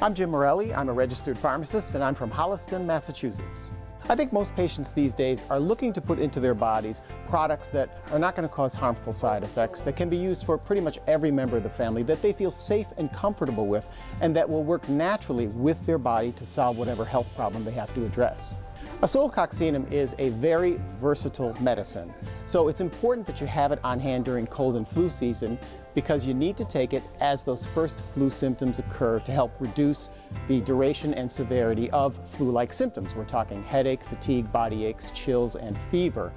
I'm Jim Morelli. I'm a registered pharmacist and I'm from Holliston, Massachusetts. I think most patients these days are looking to put into their bodies products that are not going to cause harmful side effects, that can be used for pretty much every member of the family, that they feel safe and comfortable with, and that will work naturally with their body to solve whatever health problem they have to address. Oscillococcinum is a very versatile medicine, so it's important that you have it on hand during cold and flu season because you need to take it as those first flu symptoms occur to help reduce the duration and severity of flu-like symptoms. We're talking headache, fatigue, body aches, chills, and fever.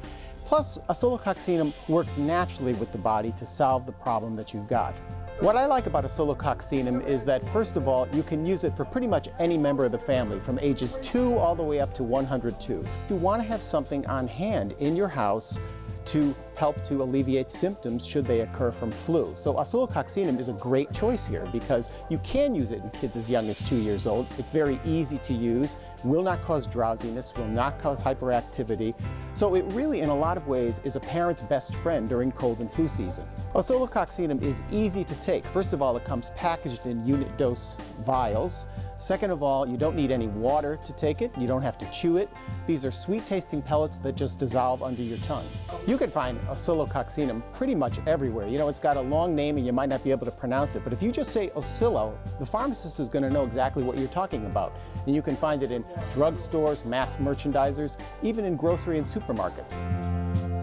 Plus, oscillococcinum works naturally with the body to solve the problem that you've got. What I like about oscillococcinum is that, first of all, you can use it for pretty much any member of the family, from ages 2 all the way up to 102. You want to have something on hand in your house to help to alleviate symptoms should they occur from flu. So oscillococcinum is a great choice here because you can use it in kids as young as two years old. It's very easy to use, will not cause drowsiness, will not cause hyperactivity. So it really, in a lot of ways, is a parent's best friend during cold and flu season. Oscillococcinum is easy to take. First of all, it comes packaged in unit dose vials. Second of all, you don't need any water to take it. You don't have to chew it. These are sweet tasting pellets that just dissolve under your tongue. You can find oscillococcinum pretty much everywhere. You know, it's got a long name and you might not be able to pronounce it, but if you just say oscillo, the pharmacist is going to know exactly what you're talking about. And you can find it in drugstores, mass merchandisers, even in grocery and supermarkets.